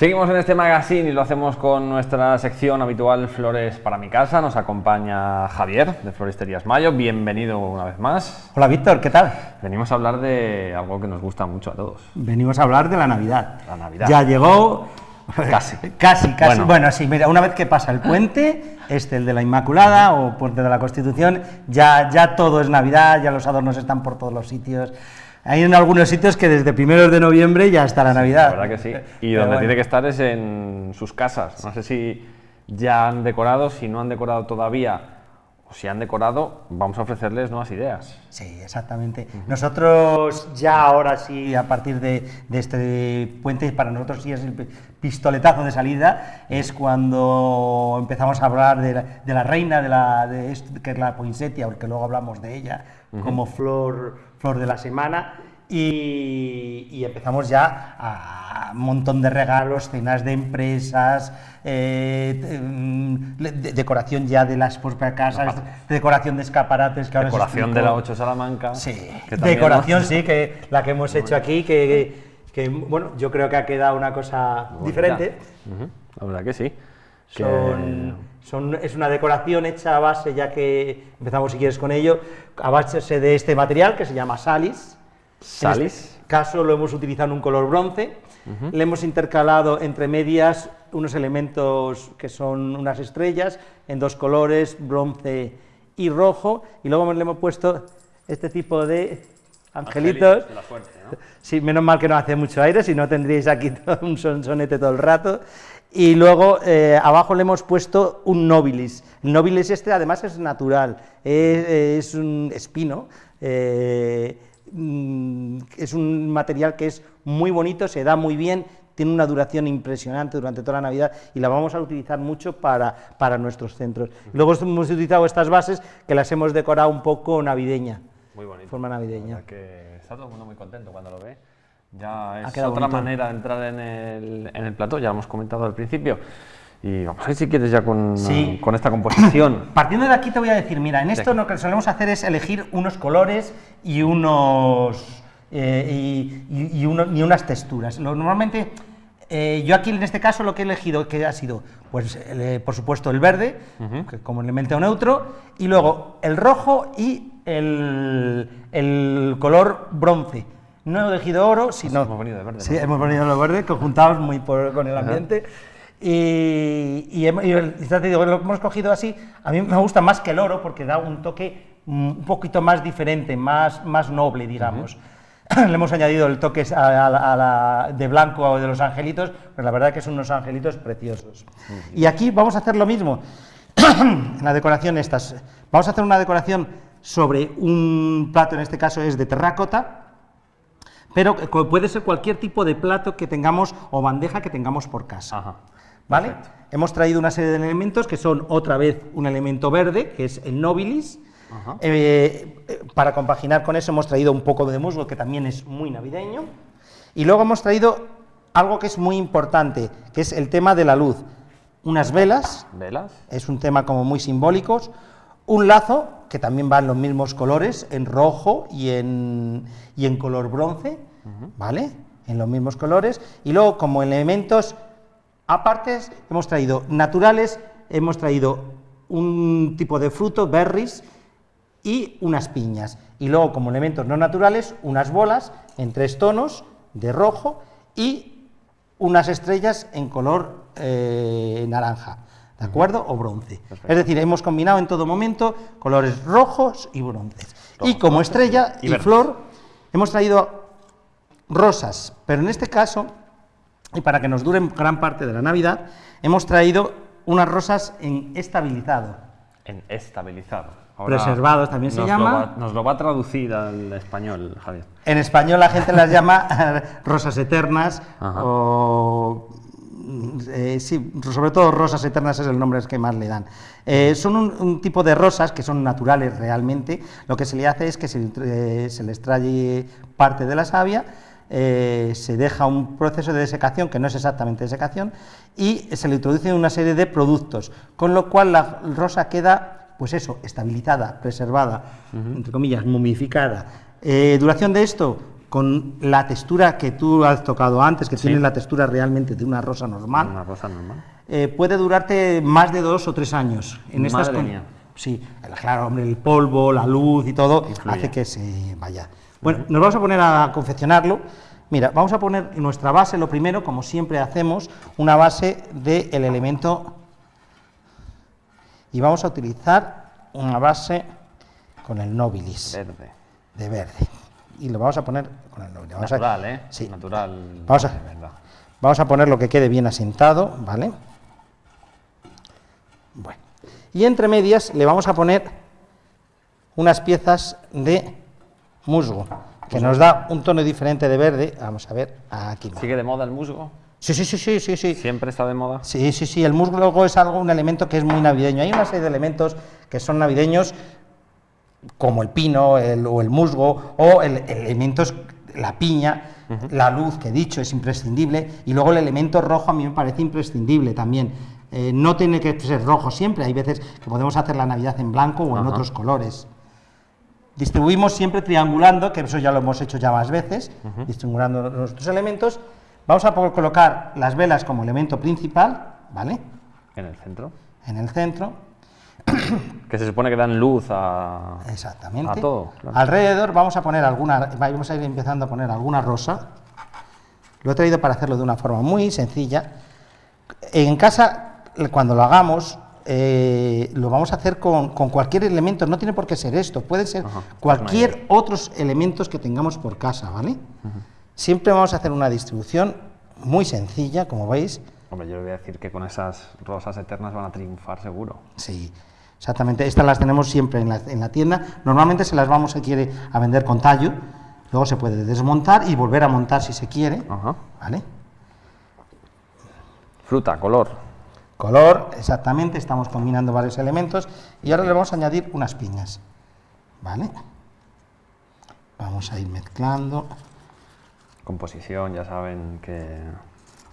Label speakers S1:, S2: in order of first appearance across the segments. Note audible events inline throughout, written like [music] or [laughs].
S1: Seguimos en este magazine y lo hacemos con nuestra sección habitual Flores para mi casa. Nos acompaña Javier de Floristerías Mayo. Bienvenido una vez más.
S2: Hola Víctor, ¿qué tal?
S1: Venimos a hablar de algo que nos gusta mucho a todos.
S2: Venimos a hablar de la Navidad.
S1: La Navidad.
S2: Ya llegó.
S1: Casi. [laughs]
S2: casi, casi.
S1: Bueno.
S2: Bueno. sí, mira, una vez que pasa el puente, este, el de la Inmaculada o puente de la Constitución, ya, ya todo es Navidad, ya los adornos están por todos los sitios. Hay en algunos sitios que desde primeros de noviembre ya está la Navidad.
S1: La verdad que sí. Y donde
S2: bueno.
S1: tiene que estar es en sus casas. No sé si ya han decorado, si no han decorado todavía, o si han decorado, vamos a ofrecerles nuevas ideas.
S2: Sí, exactamente. Nosotros ya ahora sí, a partir de, de este puente, para nosotros sí es el pi- pistoletazo de salida, es cuando empezamos a hablar de la, de la reina, de la, de esto, que es la poinsettia, porque luego hablamos de ella como flor, flor de la semana. Y, y empezamos ya a un montón de regalos, cenas de empresas, eh, mm, de- decoración ya de las propias casas, decoración de escaparates. Que ahora
S1: Decoración de la 8 Salamanca.
S2: Sí, decoración sí, que la que hemos hecho aquí, que, que, bueno, yo creo que ha quedado una cosa diferente.
S1: La verdad que sí. Que-
S2: Son, es una decoración hecha a base, ya que empezamos si quieres con ello, a base de este material que se llama salis. En
S1: Salis.
S2: este caso lo hemos utilizado en un color bronce. Le hemos intercalado entre medias unos elementos que son unas estrellas en dos colores, bronce y rojo. Y luego le hemos puesto este tipo de angelitos.
S1: de la suerte, ¿no?
S2: Sí, menos mal que no hace mucho aire, si no tendríais aquí [laughs] todo un sonsonete todo el rato. Y luego eh, abajo le hemos puesto un nobilis. El nobilis este además es natural, es, es un espino, eh, mm, es un material que es muy bonito, se da muy bien, tiene una duración impresionante durante toda la Navidad y la vamos a utilizar mucho para, para nuestros centros. Luego hemos utilizado estas bases que las hemos decorado un poco navideña,
S1: Muy bonito.
S2: forma navideña.
S1: que está todo el mundo muy contento cuando lo ve. Ya es
S2: quedado
S1: otra
S2: bonito.
S1: manera de entrar en el, en el plató, ya lo hemos comentado al principio. Y vamos a ver si quieres ya con,
S2: Sí.
S1: con esta composición. [coughs]
S2: Partiendo de aquí te voy a decir, mira, en esto lo que solemos hacer es elegir unos colores y unos eh, y, y- y uno- y unas texturas. Lo- normalmente eh, yo aquí en este caso lo que he elegido que ha sido, pues el, eh, por supuesto el verde que como elemento neutro y luego el rojo y el, el color bronce. No he elegido oro, sino
S1: hemos venido de verde,
S2: Sí,
S1: ¿no?
S2: hemos venido los verdes conjuntados muy por- con el ambiente. Y, y hem- y el- digo, lo hemos cogido así. A mí me gusta más que el oro porque da un toque mm, un poquito más diferente, más, más noble, digamos. [clears throat] Le hemos añadido el toque a- a a la- de blanco de los angelitos, pero la verdad que son unos angelitos preciosos. Y aquí vamos a hacer lo mismo. [clears throat] en la decoración estas. Vamos a hacer una decoración sobre un plato, en este caso es de terracota, pero puede ser cualquier tipo de plato que tengamos o bandeja que tengamos por casa.
S1: Ajá.
S2: ¿Vale?
S1: perfecto.
S2: Hemos traído una serie de elementos que son otra vez un elemento verde, que es el nobilis.
S1: Ajá.
S2: Eh, eh, para compaginar con eso hemos traído un poco de musgo, que también es muy navideño. Y luego hemos traído algo que es muy importante, que es el tema de la luz. Unas velas,
S1: ¿Velas?
S2: es un tema como muy simbólico. Un lazo, que también va en los mismos colores, en rojo y en, y en color bronce, ¿vale? En los mismos colores. Y luego, como elementos apartes, hemos traído naturales, hemos traído un tipo de fruto, berries, y unas piñas. Y luego, como elementos no naturales, unas bolas en tres tonos de rojo y unas estrellas en color eh, naranja, ¿de acuerdo? O bronce. Es decir, hemos combinado en todo momento colores rojos y bronces. y como estrella
S1: y
S2: flor, hemos traído rosas, pero en este caso, y para que nos duren gran parte de la Navidad, hemos traído unas rosas en estabilizado.
S1: En estabilizado.
S2: Preservados también se llama.
S1: Lo va, nos lo va a traducir al español, Javier.
S2: En español la gente las llama [laughs] rosas eternas
S1: Ajá.
S2: o eh, sí, sobre todo rosas eternas es el nombre que más le dan. Eh, son un, un tipo de rosas que son naturales realmente. Lo que se le hace es que se, eh, se les trae parte de la savia, eh, se deja un proceso de desecación que no es exactamente desecación y se le introduce una serie de productos, con lo cual la rosa queda pues eso, estabilizada, preservada, entre comillas, momificada. Eh, duración de esto, con la textura que tú has tocado antes, que tiene la textura realmente de una rosa normal,
S1: Una rosa normal.
S2: eh, puede durarte más de dos o tres años. En estas
S1: Madre
S2: con-
S1: mía.
S2: Sí, claro, hombre, el polvo, la luz y todo
S1: Influye.
S2: hace que se vaya. Bueno, nos vamos a poner a confeccionarlo. Mira, vamos a poner en nuestra base, lo primero, como siempre hacemos, una base del elemento y vamos a utilizar una base con el nobilis
S1: Verde.
S2: de verde. Y lo vamos a poner con el nobilis. Vamos a-
S1: Natural, ¿eh?
S2: Sí.
S1: Natural.
S2: Vamos a-. Vamos a poner lo que quede bien asentado, ¿vale? Bueno. Y entre medias le vamos a poner unas piezas de musgo, que nos da un tono diferente de verde. Vamos a ver, aquí.
S1: ¿Sigue de moda el musgo?
S2: Sí, sí, sí, sí, sí, sí.
S1: ¿Siempre está de moda?
S2: Sí, sí, sí, el musgo es algo, un elemento que es muy navideño. Hay una serie de elementos que son navideños, como el pino el- o el musgo, o el, elementos, la piña, la luz que he dicho es imprescindible, y luego el elemento rojo a mí me parece imprescindible también. Eh, no tiene que ser rojo siempre, hay veces que podemos hacer la Navidad en blanco o en otros colores. Distribuimos siempre triangulando, que eso ya lo hemos hecho ya más veces, distribuando los otros elementos. Vamos a colocar las velas como elemento principal, ¿vale?
S1: En el centro.
S2: En el centro, [coughs]
S1: Que se supone que dan luz a.
S2: exactamente.
S1: A todo, claro.
S2: Alrededor vamos a poner alguna, vamos a ir empezando a poner alguna rosa. Lo he traído para hacerlo de una forma muy sencilla. En casa, cuando lo hagamos, eh, lo vamos a hacer con, con cualquier elemento, no tiene por qué ser esto, puede ser
S1: Ajá,
S2: cualquier otros elementos que tengamos por casa, ¿vale? Siempre vamos a hacer una distribución muy sencilla, como veis.
S1: Hombre, yo le voy a decir que con esas rosas eternas van a triunfar seguro.
S2: Sí, exactamente. Estas las tenemos siempre en la, en la tienda. Normalmente se las vamos, si quiere, a vender con tallo. Luego se puede desmontar y volver a montar si se quiere.
S1: Ajá.
S2: ¿Vale?
S1: Fruta, color.
S2: Color, exactamente. Estamos combinando varios elementos. Y ahora le vamos a añadir unas piñas. ¿Vale? Vamos a ir mezclando,
S1: Composición, ya saben que.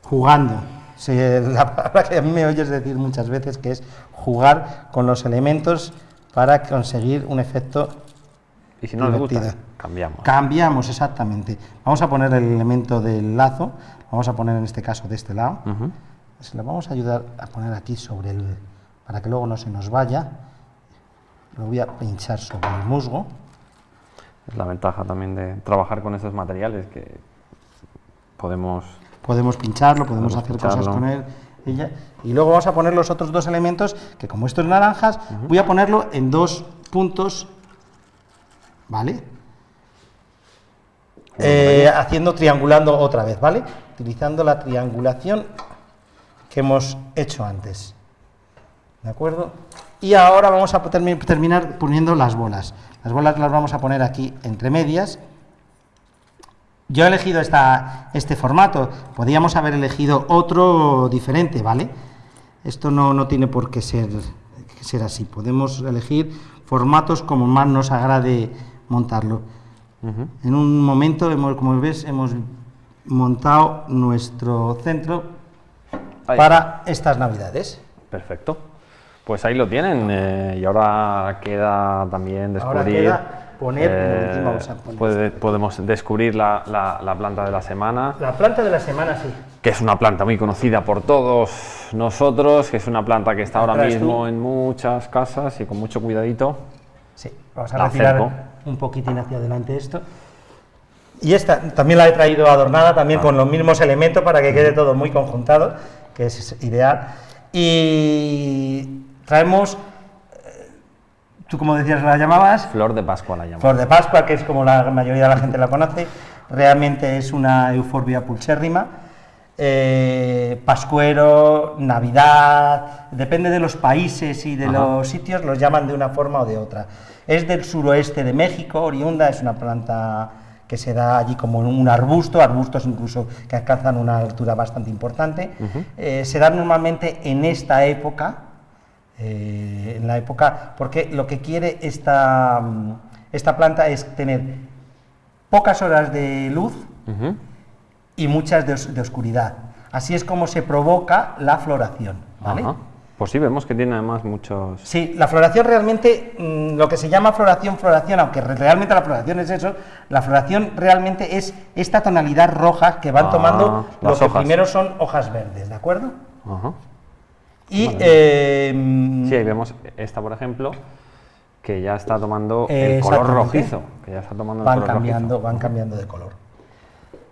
S2: jugando. Sí, la palabra que a mí me oyes decir muchas veces que es jugar con los elementos para conseguir un efecto
S1: Y si no les gusta, cambiamos.
S2: Cambiamos, exactamente. Vamos a poner el elemento del lazo, vamos a poner en este caso de este lado.
S1: Ujú.
S2: Se lo vamos a ayudar a poner aquí sobre el, para que luego no se nos vaya. Lo voy a pinchar sobre el musgo.
S1: Es la ventaja también de trabajar con estos materiales que podemos.
S2: Podemos pincharlo, podemos,
S1: Podemos
S2: hacer cosas con él. Y, luego vamos a poner los otros dos elementos, que como esto es naranjas, voy a ponerlo en dos puntos, ¿vale? Eh, haciendo triangulando otra vez, ¿vale? Utilizando la triangulación que hemos hecho antes. ¿De acuerdo? Y ahora vamos a termi- terminar poniendo las bolas. Las bolas las vamos a poner aquí entre medias. Yo he elegido esta, este formato, podríamos haber elegido otro diferente, ¿vale? Esto no, no tiene por qué ser, que ser así, podemos elegir formatos como más nos agrade montarlo. En un momento, hemos, como ves, hemos montado nuestro centro
S1: Ahí.
S2: para estas navidades.
S1: Perfecto. Pues ahí lo tienen. eh, y ahora queda también descubrir.
S2: Poner-
S1: eh,
S2: encima vamos a poner
S1: puede- podemos descubrir la, la- la planta de la semana,
S2: La planta de la semana, sí.
S1: que es una planta muy conocida por todos nosotros, que es una planta que está ahora
S2: traes tú?
S1: mismo en muchas casas y con mucho cuidadito.
S2: Sí, vamos a
S1: La
S2: retirar
S1: acerco.
S2: un poquitín hacia adelante esto. Y esta también la he traído adornada, también con los mismos elementos para que quede todo muy conjuntado, que es ideal. Y traemos, tú como decías, la llamabas,
S1: Flor de Pascua la llamamos.
S2: Flor de Pascua, que es como la mayoría de la gente la conoce, realmente es una euforbia pulchérrima. eh, pascuero, Navidad, depende de los países y de
S1: Ajá.
S2: los sitios, los llaman de una forma o de otra. Es del suroeste de México, oriunda, es una planta que se da allí como un arbusto, arbustos incluso que alcanzan una altura bastante importante. Eh, se da normalmente en esta época, eh, en la época, porque lo que quiere esta, mm, esta planta es tener pocas horas de luz y muchas de, os- de oscuridad. Así es como se provoca la floración. ¿vale?
S1: Pues sí, vemos que tiene además muchos...
S2: Sí, la floración realmente, mm, lo que se llama floración, floración, aunque re- realmente la floración es eso, la floración realmente es esta tonalidad roja que van
S1: Ah,
S2: tomando lo que
S1: hojas.
S2: primero son hojas verdes, ¿de acuerdo?
S1: Ajá.
S2: Y eh, mm,
S1: Sí, ahí vemos esta, por ejemplo, que ya está tomando el color rojizo. Que ya está tomando el
S2: van
S1: color
S2: cambiando,
S1: rojizo.
S2: van cambiando de color.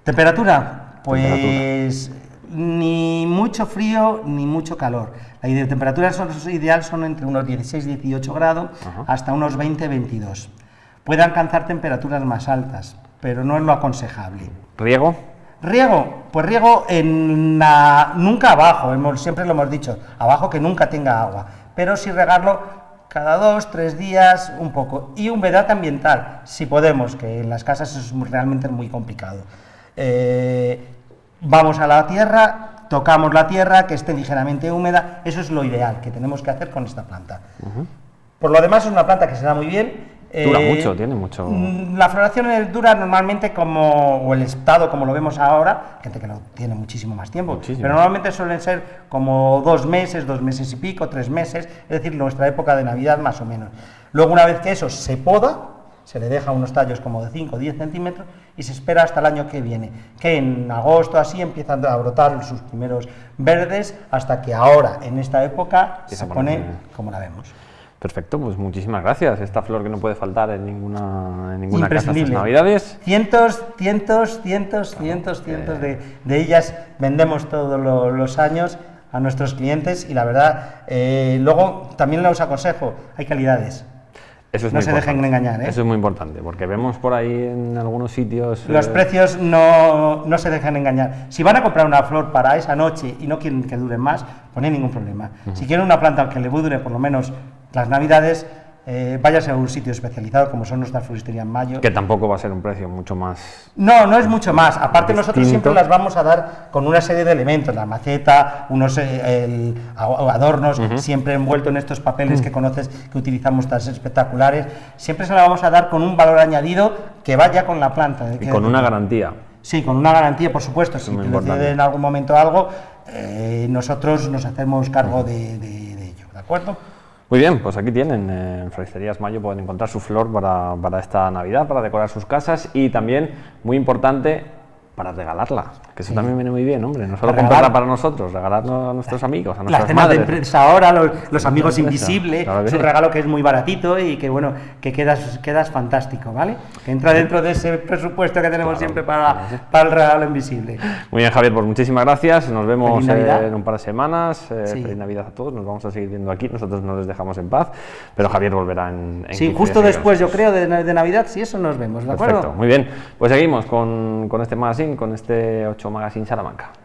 S2: Temperatura, pues ni mucho frío ni mucho calor. La ide- temperatura son- ideal son entre unos 16-18 grados
S1: Ajá.
S2: hasta unos 20-22. Puede alcanzar temperaturas más altas, pero no es lo aconsejable.
S1: ¿Riego?
S2: Riego, pues riego en la- nunca abajo, hemos- siempre lo hemos dicho, abajo que nunca tenga agua, pero sí regarlo cada dos, tres días, un poco. Y humedad ambiental, si podemos, que en las casas es realmente muy complicado. Eh, vamos a la tierra, tocamos la tierra, que esté ligeramente húmeda, eso es lo ideal que tenemos que hacer con esta planta. Por lo demás es una planta que se da muy bien.
S1: Dura
S2: eh,
S1: mucho, tiene mucho-
S2: mm, La floración dura normalmente como, o el estado como lo vemos ahora, gente que lo tiene muchísimo más tiempo,
S1: Muchísimo.
S2: pero normalmente suelen ser como dos meses, dos meses y pico, tres meses, es decir, nuestra época de Navidad más o menos. Luego una vez que eso se poda, se le deja unos tallos como de 5 o 10 centímetros y se espera hasta el año que viene, que en agosto así empiezan a brotar sus primeros verdes hasta que ahora, en esta época,
S1: Empieza
S2: se pone como la vemos.
S1: Perfecto, pues muchísimas gracias. Esta flor que no puede faltar en ninguna, en ninguna casa estas navidades.
S2: Cientos, cientos, cientos, cientos, cientos de, de ellas vendemos todos lo- los años a nuestros clientes y la verdad, eh, luego también les aconsejo, hay calidades.
S1: Eso es
S2: No
S1: muy
S2: se dejen
S1: importante.
S2: engañar, ¿eh?
S1: Eso es muy importante, porque vemos por ahí en algunos sitios...
S2: Los
S1: eh,
S2: precios no, no se dejan engañar. Si van a comprar una flor para esa noche y no quieren que dure más, pues no hay ningún problema. Si quieren una planta que le dure por lo menos las navidades, eh, váyase a un sitio especializado como son nuestras floristerías en mayo.
S1: Que tampoco va a ser un precio mucho más...
S2: No, no es mucho más. Aparte nosotros siempre las vamos a dar con una serie de elementos, la maceta, unos eh, el- adornos, siempre envuelto en estos
S1: Mm.
S2: papeles que conoces que utilizamos tan espectaculares. Siempre se la vamos a dar con un valor añadido que vaya con la planta.
S1: Y con una garantía.
S2: Sí, con una garantía, por supuesto. Si te en algún momento algo, eh, nosotros nos hacemos cargo de, de- de ello, ¿de acuerdo?
S1: Muy bien, pues aquí tienen, eh, en Floristerías Mayo pueden encontrar su flor para, para esta Navidad, para decorar sus casas y también, muy importante, para regalarla, que eso también viene muy bien, hombre, no solo comprarla para nosotros, regalarla a nuestros amigos, a
S2: Las
S1: nuestras
S2: de
S1: madres.
S2: empresa ahora, los, los amigos
S1: de
S2: invisibles,
S1: claro
S2: es un
S1: sí.
S2: regalo que es muy baratito y que bueno, que quedas, quedas fantástico, ¿vale? Que entra dentro de ese presupuesto que tenemos siempre para, para el regalo invisible.
S1: Muy bien, Javier, pues muchísimas gracias. Nos vemos eh, en un par de semanas. Eh,
S2: Sí.
S1: Feliz Navidad a todos. Nos vamos a seguir viendo aquí. Nosotros no les dejamos en paz, pero Javier volverá en. en
S2: Sí,
S1: 15
S2: justo después, yo creo, de, de Navidad, si eso nos vemos, ¿de acuerdo?
S1: Perfecto, muy bien. Pues seguimos con, con este magazine, con este 8 Magazine Salamanca.